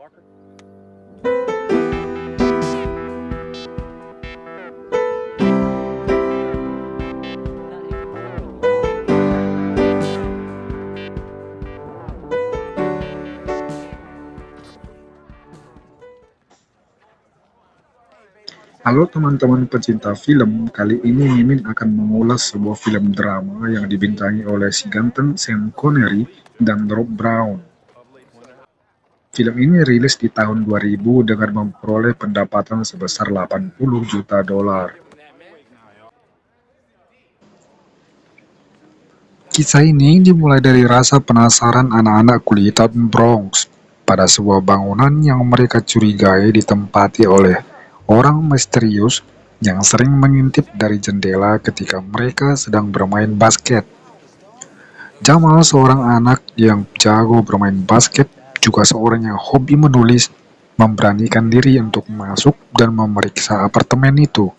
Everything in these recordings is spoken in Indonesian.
Halo teman-teman pecinta film, kali ini Mimin akan mengulas sebuah film drama yang dibintangi oleh si ganteng Sean Connery dan Rob Brown. Film ini rilis di tahun 2000 dengan memperoleh pendapatan sebesar 80 juta dolar. Kisah ini dimulai dari rasa penasaran anak-anak kulitan Bronx pada sebuah bangunan yang mereka curigai ditempati oleh orang misterius yang sering mengintip dari jendela ketika mereka sedang bermain basket. Jamal, seorang anak yang jago bermain basket, juga seorang yang hobi menulis, memberanikan diri untuk masuk dan memeriksa apartemen itu.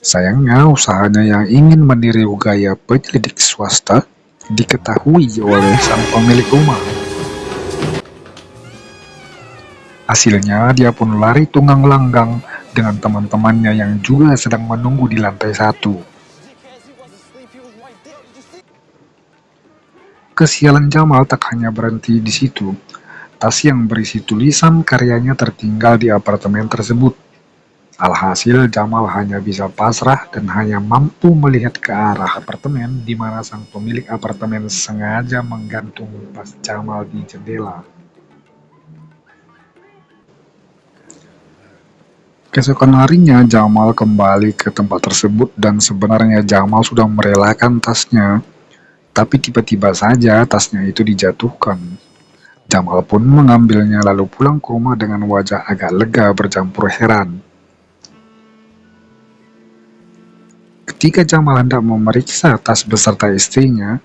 Sayangnya, usahanya yang ingin meniru gaya penyelidik swasta diketahui oleh sang pemilik rumah. Hasilnya, dia pun lari tunggang langgang dengan teman-temannya yang juga sedang menunggu di lantai satu. Kesialan Jamal tak hanya berhenti di situ. Tas yang berisi tulisan karyanya tertinggal di apartemen tersebut. Alhasil, Jamal hanya bisa pasrah dan hanya mampu melihat ke arah apartemen di mana sang pemilik apartemen sengaja menggantung tas Jamal di jendela. Keesokan harinya, Jamal kembali ke tempat tersebut dan sebenarnya Jamal sudah merelakan tasnya. Tapi tiba-tiba saja tasnya itu dijatuhkan. Jamal pun mengambilnya lalu pulang ke rumah dengan wajah agak lega bercampur heran. Ketika Jamal hendak memeriksa tas beserta istrinya,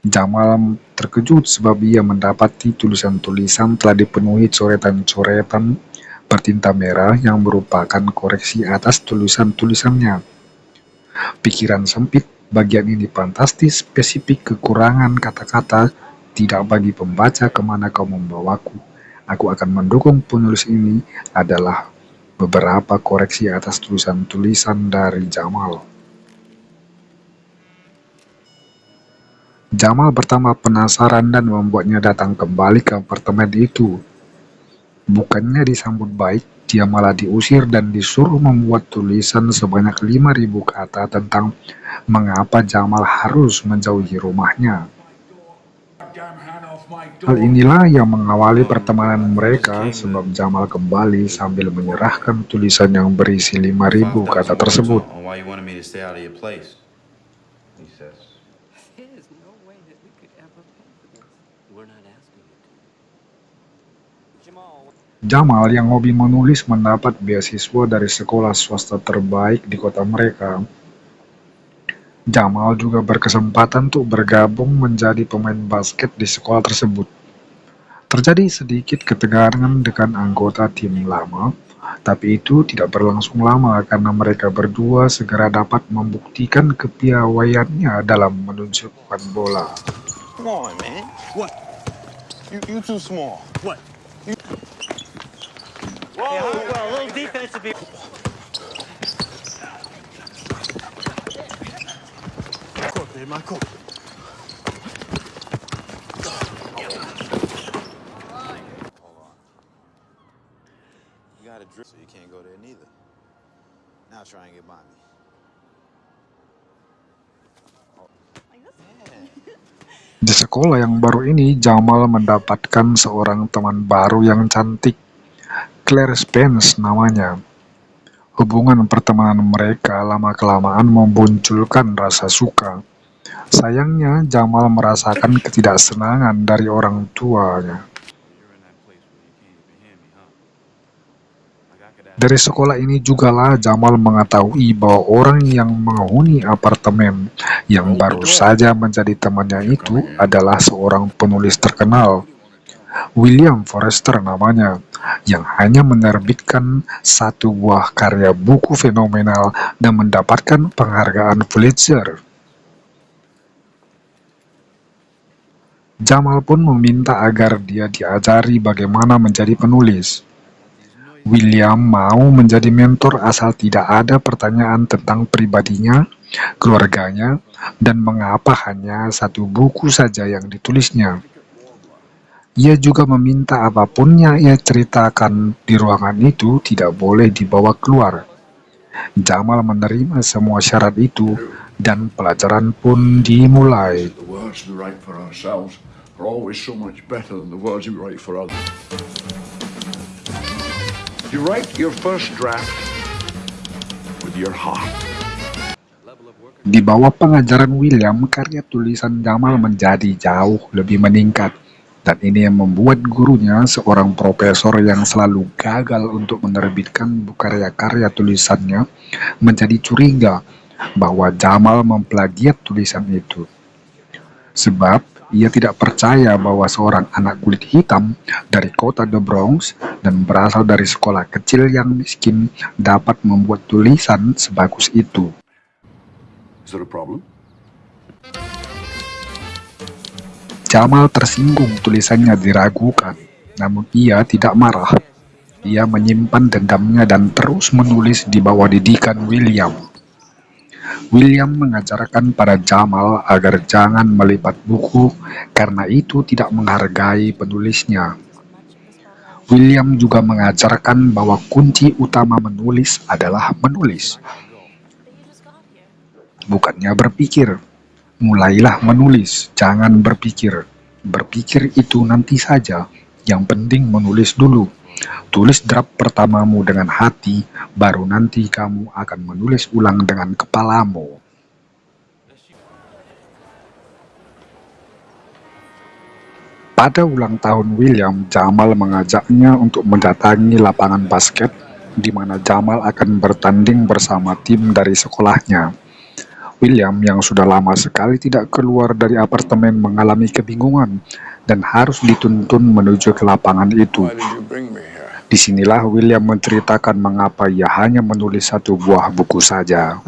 Jamal terkejut sebab ia mendapati tulisan-tulisan telah dipenuhi coretan-coretan bertinta merah yang merupakan koreksi atas tulisan-tulisannya. Pikiran sempit bagian ini fantastis spesifik kekurangan kata-kata tidak bagi pembaca ke mana kau membawaku. Aku akan mendukung penulis ini adalah beberapa koreksi atas tulisan-tulisan dari Jamal. Jamal pertama penasaran dan membuatnya datang kembali ke apartemen itu. Bukannya disambut baik, dia malah diusir dan disuruh membuat tulisan sebanyak 5000 kata tentang mengapa Jamal harus menjauhi rumahnya. Hal inilah yang mengawali pertemanan mereka sebab Jamal kembali sambil menyerahkan tulisan yang berisi 5000 kata tersebut. Jamal yang hobi menulis mendapat beasiswa dari sekolah swasta terbaik di kota mereka. Jamal juga berkesempatan untuk bergabung menjadi pemain basket di sekolah tersebut. Terjadi sedikit ketegangan dengan anggota tim lama, tapi itu tidak berlangsung lama karena mereka berdua segera dapat membuktikan kepiawaiannya dalam menunjukkan bola. Come on, man. What? You, you too small. What? Whoa, yeah, well, a little defensive here. Court, babe, my court. You got a drip, so you can't go there neither. Now try and get by me. Di sekolah yang baru ini, Jamal mendapatkan seorang teman baru yang cantik. Claire Spence namanya. Hubungan pertemanan mereka lama-kelamaan memunculkan rasa suka. Sayangnya, Jamal merasakan ketidaksenangan dari orang tuanya. Dari sekolah ini jugalah Jamal mengetahui bahwa orang yang menghuni apartemen yang baru saja menjadi temannya itu adalah seorang penulis terkenal William Forrester namanya, yang hanya menerbitkan satu buah karya buku fenomenal dan mendapatkan penghargaan Pulitzer. Jamal pun meminta agar dia diajari bagaimana menjadi penulis. William mau menjadi mentor asal tidak ada pertanyaan tentang pribadinya, keluarganya, dan mengapa hanya satu buku saja yang ditulisnya. Ia juga meminta apa pun yang ia ceritakan di ruangan itu tidak boleh dibawa keluar. Jamal menerima semua syarat itu dan pelajaran pun dimulai. You write your first draft with your heart. Di bawah pengajaran William, karya tulisan Jamal menjadi jauh lebih meningkat. Dan ini yang membuat gurunya, seorang profesor yang selalu gagal untuk menerbitkan karya-karya tulisannya, menjadi curiga bahwa Jamal memplagiat tulisan itu. Sebab ia tidak percaya bahwa seorang anak kulit hitam dari kota The Bronx dan berasal dari sekolah kecil yang miskin dapat membuat tulisan sebagus itu. Is there a problem? Jamal tersinggung tulisannya diragukan, namun ia tidak marah. Ia menyimpan dendamnya dan terus menulis di bawah didikan William. William mengajarkan pada Jamal agar jangan melipat buku karena itu tidak menghargai penulisnya. William juga mengajarkan bahwa kunci utama menulis adalah menulis, bukannya berpikir. Mulailah menulis, jangan berpikir. Berpikir itu nanti saja, yang penting menulis dulu. Tulis draft pertamamu dengan hati, baru nanti kamu akan menulis ulang dengan kepalamu. Pada ulang tahun William, Jamal mengajaknya untuk mendatangi lapangan basket di mana Jamal akan bertanding bersama tim dari sekolahnya. William yang sudah lama sekali tidak keluar dari apartemen mengalami kebingungan dan harus dituntun menuju ke lapangan itu. Di sinilah William menceritakan mengapa ia hanya menulis satu buah buku saja.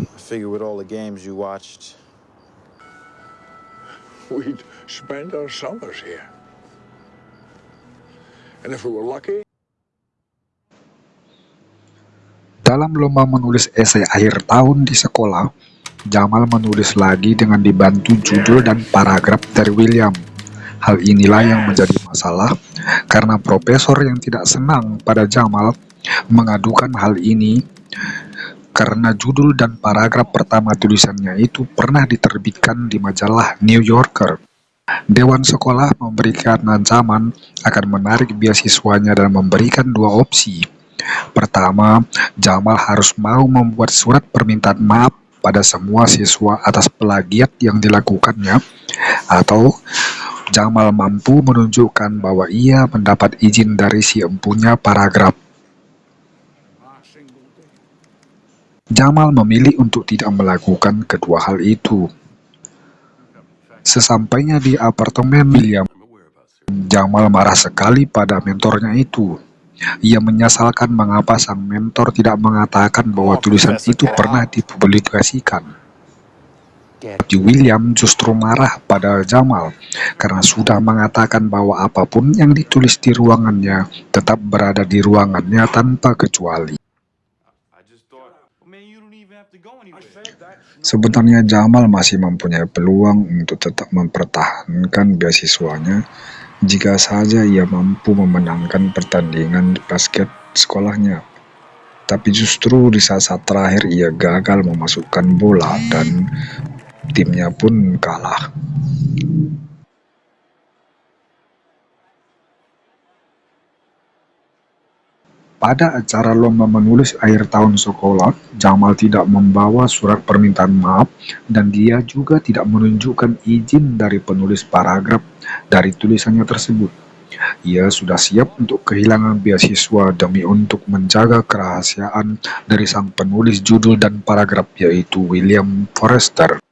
Dalam lomba menulis esai akhir tahun di sekolah, Jamal menulis lagi dengan dibantu judul dan paragraf dari William. Hal inilah yang menjadi masalah karena profesor yang tidak senang pada Jamal mengadukan hal ini karena judul dan paragraf pertama tulisannya itu pernah diterbitkan di majalah New Yorker. Dewan sekolah memberikan ancaman akan menarik beasiswanya dan memberikan dua opsi. Pertama, Jamal harus mau membuat surat permintaan maaf pada semua siswa atas plagiat yang dilakukannya, atau Jamal mampu menunjukkan bahwa ia mendapat izin dari si empunya paragraf. Jamal memilih untuk tidak melakukan kedua hal itu. Sesampainya di apartemen William, Jamal marah sekali pada mentornya itu. Ia menyesalkan mengapa sang mentor tidak mengatakan bahwa tulisan itu pernah dipublikasikan. William justru marah pada Jamal karena sudah mengatakan bahwa apa pun yang ditulis di ruangannya tetap berada di ruangannya tanpa kecuali. Sebenarnya Jamal masih mempunyai peluang untuk tetap mempertahankan beasiswanya jika saja ia mampu memenangkan pertandingan basket sekolahnya. Tapi justru di saat-saat terakhir ia gagal memasukkan bola dan timnya pun kalah. Pada acara lomba menulis akhir tahun sekolah, Jamal tidak membawa surat permintaan maaf dan dia juga tidak menunjukkan izin dari penulis paragraf dari tulisannya tersebut. Ia sudah siap untuk kehilangan beasiswa demi untuk menjaga kerahasiaan dari sang penulis judul dan paragraf yaitu William Forrester.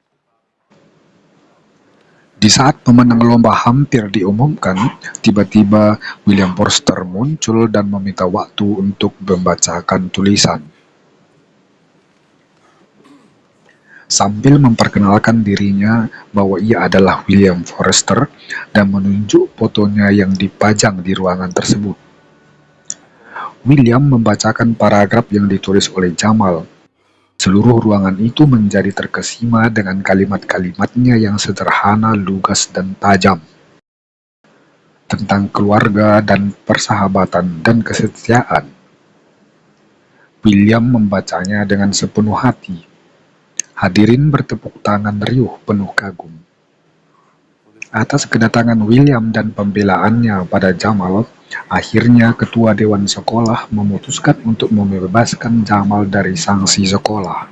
Di saat pemenang lomba hampir diumumkan, tiba-tiba William Forster muncul dan meminta waktu untuk membacakan tulisan. sambil memperkenalkan dirinya bahwa ia adalah William Forrester dan menunjuk fotonya yang dipajang di ruangan tersebut. William membacakan paragraf yang ditulis oleh Jamal. Seluruh ruangan itu menjadi terkesima dengan kalimat-kalimatnya yang sederhana, lugas, dan tajam. Tentang keluarga dan persahabatan dan kesetiaan. William membacanya dengan sepenuh hati. Hadirin bertepuk tangan riuh penuh kagum. Atas kedatangan William dan pembelaannya pada Jamal, akhirnya ketua dewan sekolah memutuskan untuk membebaskan Jamal dari sanksi sekolah.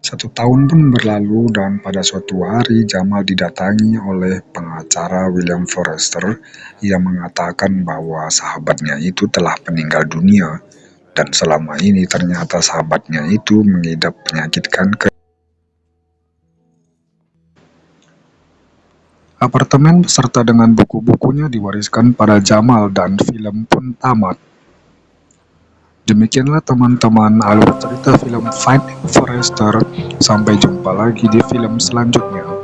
Satu tahun pun berlalu dan pada suatu hari Jamal didatangi oleh pengacara William Forrester yang mengatakan bahwa sahabatnya itu telah meninggal dunia dan selama ini ternyata sahabatnya itu mengidap penyakit kanker. Apartemen beserta dengan buku-bukunya diwariskan pada Jamal dan film pun tamat. Demikianlah teman-teman alur cerita film Finding Forrester. Sampai jumpa lagi di film selanjutnya.